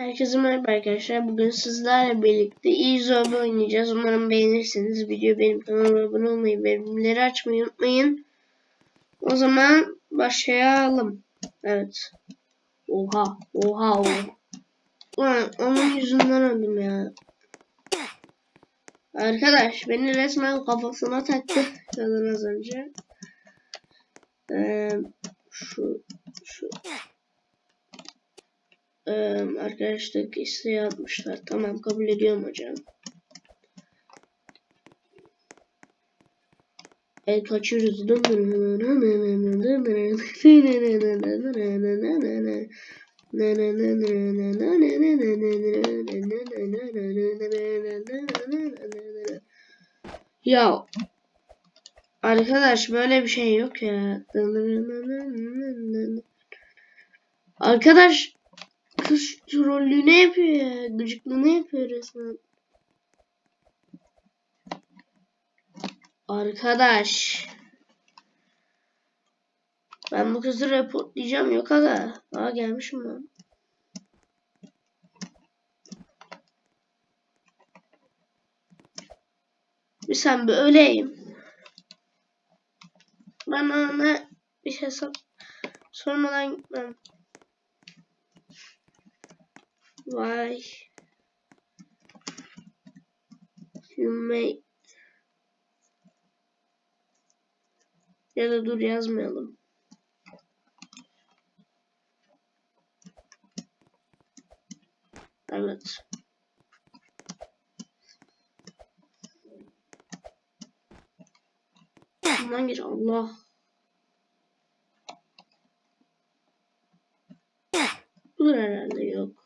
Herkese merhaba arkadaşlar. Bugün sizlerle birlikte Easy'obi oynayacağız. Umarım beğenirsiniz. Video benim kanalıma abone olmayı bildirimleri açmayı unutmayın. O zaman başlayalım. Evet. Oha. Oha. oha. Onun yüzünden öldüm ya. Arkadaş beni resmen kafasına taktı. Kadın az önce. Ee, şu ee, arkadaşlık isteği atmışlar. Tamam kabul ediyorum hocam. El kaçırırız. Ya arkadaş böyle bir şey yok ya. Arkadaş Kız trollüğünü yapıyor ya. Gıcıklığını yapıyor resmen. Arkadaş. Ben bu kızı reportlayacağım yok aga. Aa gelmişim ben. Bir sen böyleyim. Bana ne bir hesap sormadan gitmem. Why you made ya da dur yazmayalım. Evet. Bundan geç Allah. Dur herhalde yok.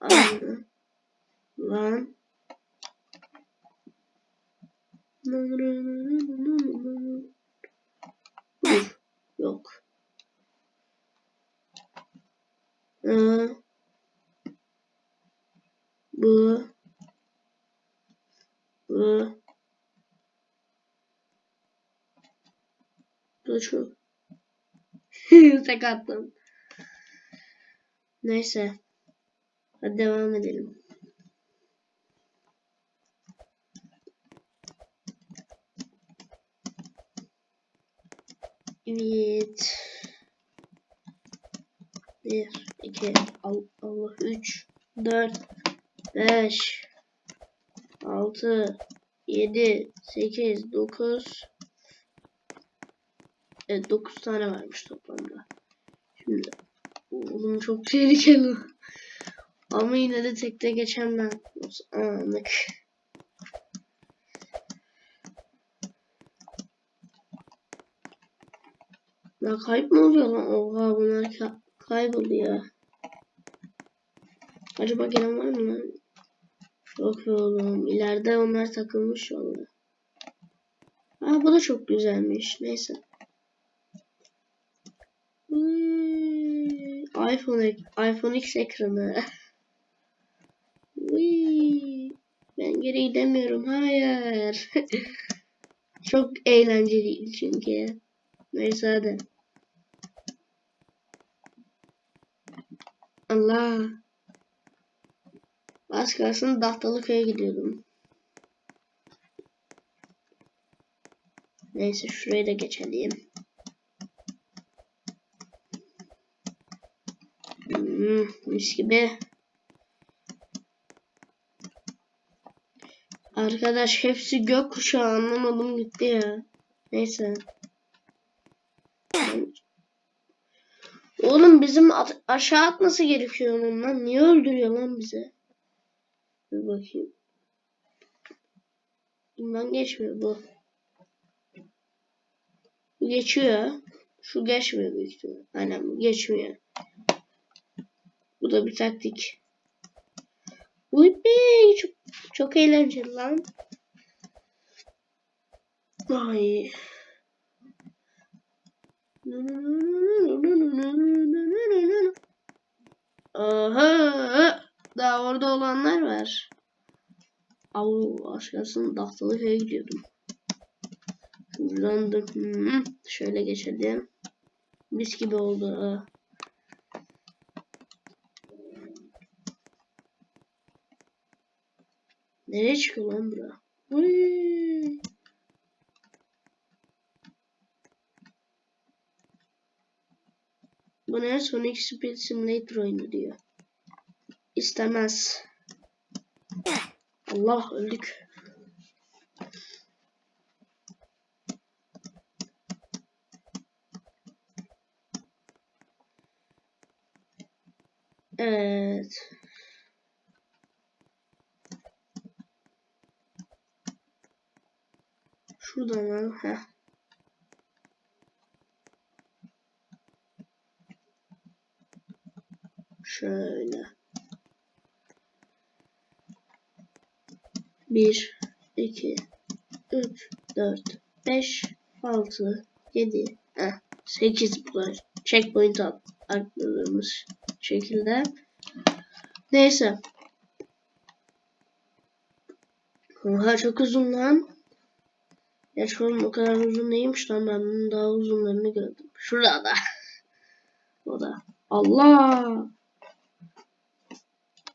Aynı. Lan. Dur. Yok. Ee, bu. Bu. Bu şu. Tek attım. Neyse. Hadi devam edelim. Evet. Bir, iki, Allah, üç, dört, beş, altı, yedi, sekiz, dokuz. Evet dokuz tane varmış toplamda. Şimdi oğlum çok tehlikeli. Ama yine de tekte geçen ben. Anlık. Ya kayıp mı oluyor lan? Oha bunlar ka kayboldu ya. Acaba gelen var mı lan? Yok oğlum. İleride onlar takılmış valla. Aa bu da çok güzelmiş. Neyse. İPhone iPhone X ekranı. Ben geri gidemiyorum. Hayır. Çok eğlenceli çünkü. Neyse hadi. Allah. Az kalsın Dahtalıköy'e gidiyordum. Neyse şurayı da geçelim. Hmm, mis gibi. Arkadaş hepsi gökkuşağı anlamadım gitti ya. Neyse. Oğlum bizim aşağı atması gerekiyor onun lan. Niye öldürüyor lan bizi? Bir bakayım. Bundan geçmiyor bu. Bu geçiyor. Şu geçmiyor büyük ihtimal. Aynen bu geçmiyor. Bu da bir taktik. Uy be çok, çok eğlenceli lan. Ay. Aha. Daha orada olanlar var. Avlu başkasının tahtalı köye gidiyordum. Buradan da hmm, şöyle geçelim. Mis gibi oldu. Nereye çıkıyor lan bura? Uy. Bu ne? Sonic Speed Simulator oyunu diyor. İstemez. Allah öldük. Evet. Şuradan al. Heh. Şöyle. Bir, iki, üç, dört, beş, altı, yedi, heh, sekiz bu kadar. Checkpoint atladığımız şekilde. Neyse. Oha çok uzun lan. Gerçi oğlum o kadar uzun değilmiş lan ben bunun daha uzunlarını gördüm. Şurada. o da. Allah.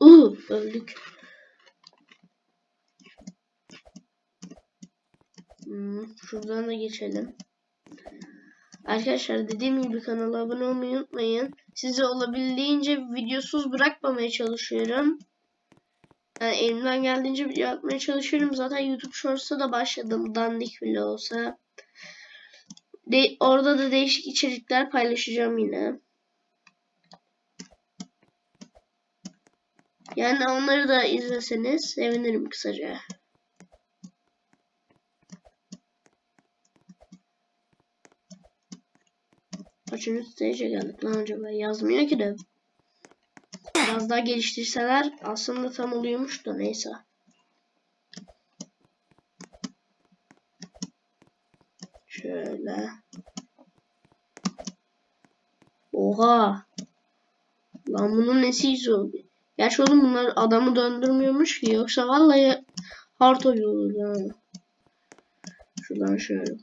Uh öldük. Hmm, şuradan da geçelim. Arkadaşlar dediğim gibi kanala abone olmayı unutmayın. Sizi olabildiğince videosuz bırakmamaya çalışıyorum. Yani elimden geldiğince video atmaya çalışıyorum. Zaten YouTube Shorts'a da başladım. Dandik bile olsa. De orada da değişik içerikler paylaşacağım yine. Yani onları da izleseniz sevinirim kısaca. Kaçıncı stage'e geldik lan acaba? Yazmıyor ki de. Biraz daha geliştirseler aslında tam oluyormuş da neyse. Şöyle. Oha. Lan bunun nesi zor? Gerçi oğlum bunlar adamı döndürmüyormuş ki yoksa vallahi hard olur ha. Şuradan şöyle.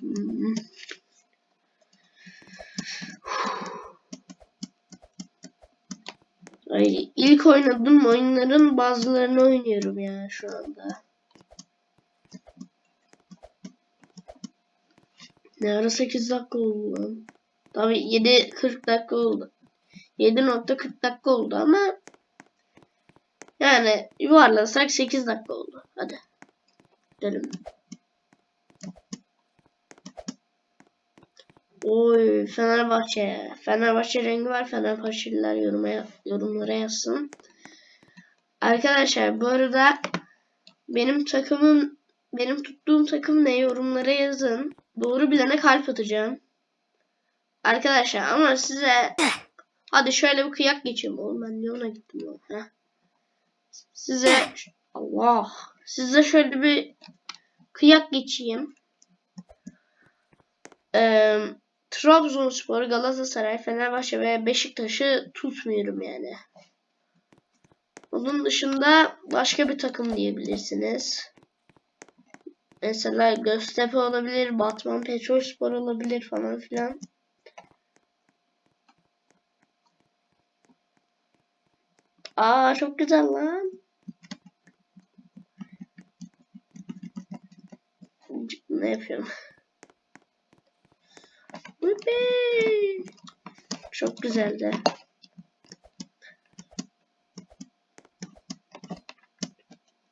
Ay, ilk oynadığım oyunların bazılarını oynuyorum ya şu anda. Ne ara 8 dakika oldu lan. Tabi 7.40 dakika oldu. 7.40 dakika oldu ama yani yuvarlasak 8 dakika oldu. Hadi. Gidelim. Oy Fenerbahçe. Fenerbahçe rengi var. Fenerbahçeliler yoruma, yorumlara yazsın. Arkadaşlar bu arada benim takımım benim tuttuğum takım ne yorumlara yazın. Doğru bilene kalp atacağım. Arkadaşlar ama size hadi şöyle bir kıyak geçeyim oğlum ben niye ona gittim ya. Heh. Size Allah size şöyle bir kıyak geçeyim. Ee, Trabzonspor, Galatasaray, Fenerbahçe ve Beşiktaş'ı tutmuyorum yani. Onun dışında başka bir takım diyebilirsiniz. Mesela Göztepe olabilir, Batman Petrolspor olabilir falan filan. Aa çok güzel lan. Ne yapıyorum? Çok güzeldi.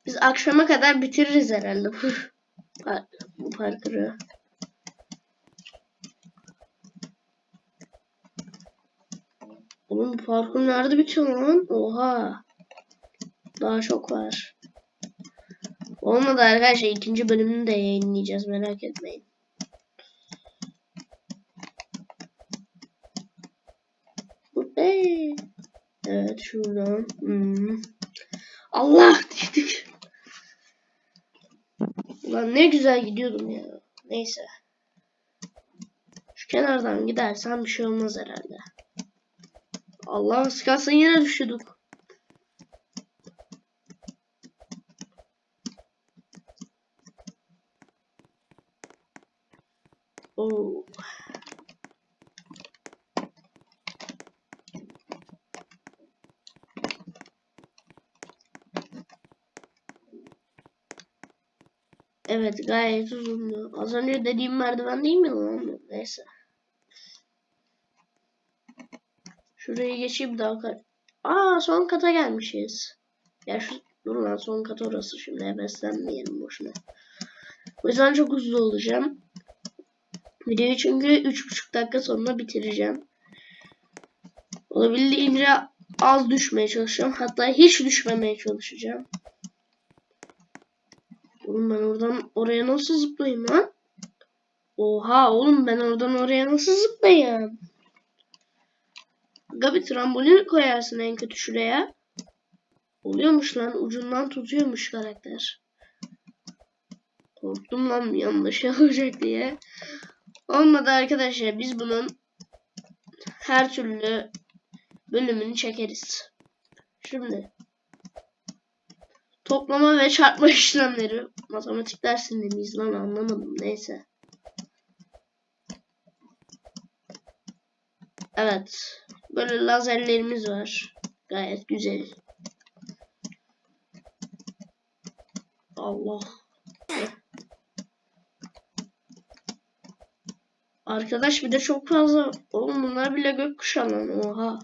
Biz akşama kadar bitiririz herhalde bu, bu parkuru. Oğlum bu parkur nerede bitiyor lan? Oha. Daha çok var. Olmadı arkadaşlar. ikinci bölümünü de yayınlayacağız. Merak etmeyin. Evet şuradan. Hmm. Allah dedik. Ulan ne güzel gidiyordum ya. Neyse. Şu kenardan gidersen bir şey olmaz herhalde. Allah sıkasın yine düşürdük. Oh. Evet gayet uzundu. Az önce dediğim merdiven değil mi lan? Neyse. Şurayı geçeyim daha kar. Aa son kata gelmişiz. Ya şu dur lan son kat orası şimdi heveslenmeyelim boşuna. O yüzden çok hızlı olacağım. Videoyu çünkü 3,5 dakika sonra bitireceğim. Olabildiğince az düşmeye çalışacağım. Hatta hiç düşmemeye çalışacağım. Oğlum ben oradan oraya nasıl zıplayayım lan? Oha oğlum ben oradan oraya nasıl zıplayayım? Aga bir trambolin koyarsın en kötü şuraya. Oluyormuş lan ucundan tutuyormuş karakter. Korktum lan yanlış olacak diye. Olmadı arkadaşlar biz bunun her türlü bölümünü çekeriz. Şimdi Toplama ve çarpma işlemleri. Matematik dersinde miyiz lan anlamadım. Neyse. Evet. Böyle lazerlerimiz var. Gayet güzel. Allah. Arkadaş bir de çok fazla. Oğlum bunlar bile gökkuşağı lan. Oha.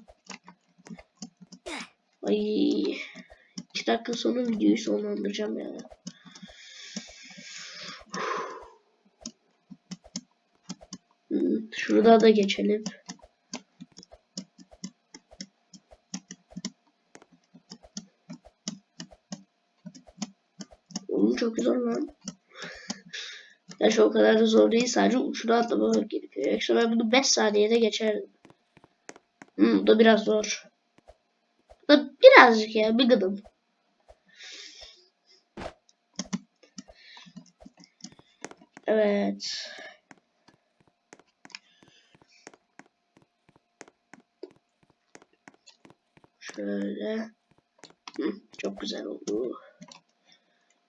Ayy. 2 dakika sonra videoyu sonlandıracağım yani. Şurada da geçelim. Oğlum çok zor lan. Gerçi o kadar da zor değil. Sadece uçuna atlamak gerekiyor. Yoksa ben bunu 5 saniyede geçerdim. Hmm, bu da biraz zor. Bu da birazcık ya bir gıdım. Evet. Şöyle. Hı, çok güzel oldu.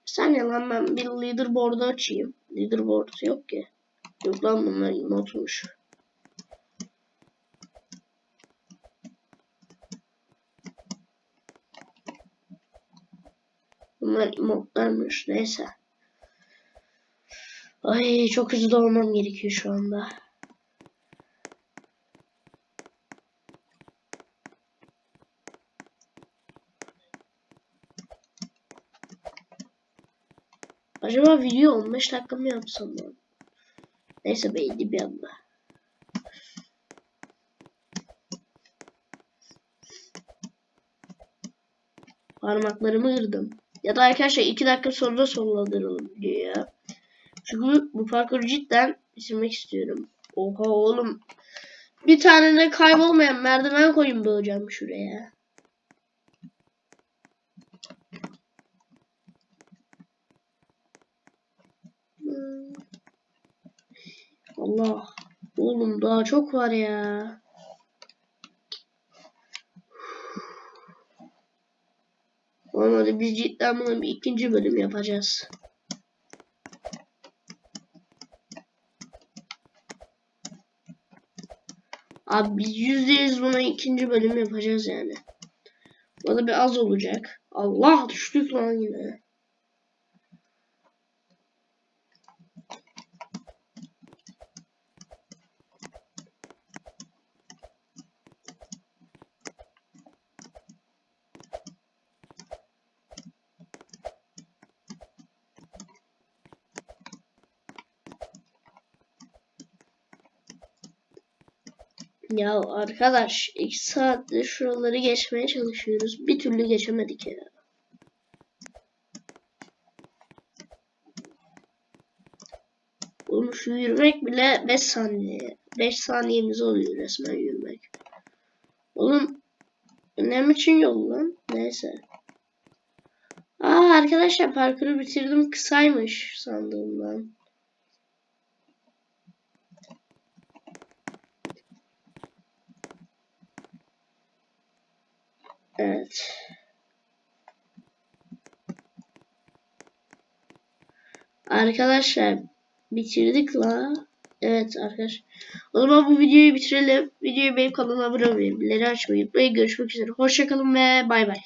Sen lan ben bir leaderboard'u açayım. Leaderboard yok ki. Yok lan bunlar emotmuş. Bunlar emotlarmış. Neyse. Ay çok hızlı olmam gerekiyor şu anda. Acaba video 15 dakika mı yapsam lan? Neyse beydi bir anda. Parmaklarımı kırdım. Ya da arkadaşlar 2 dakika sonra sonlandıralım videoyu ya. Çünkü bu parkuru cidden bitirmek istiyorum. Oha oğlum. Bir tane de kaybolmayan merdiven koyun bulacağım şuraya. Allah. Oğlum daha çok var ya. Olmadı biz cidden bunu bir ikinci bölüm yapacağız. Abi yüzde yüz buna ikinci bölüm yapacağız yani. Bu da bir az olacak. Allah düştük lan yine. Ya arkadaş iki saattir şuraları geçmeye çalışıyoruz. Bir türlü geçemedik ya. Oğlum yürümek bile 5 saniye. 5 saniyemiz oluyor resmen yürümek. Oğlum ne için yol lan? Neyse. Aa arkadaşlar parkuru bitirdim kısaymış sandığımdan. Arkadaşlar bitirdik la. Evet arkadaş. O zaman bu videoyu bitirelim. Videoyu benim kanalıma abone olmayı, bildirimleri açmayı unutmayın. Görüşmek üzere. Hoşçakalın ve bay bay.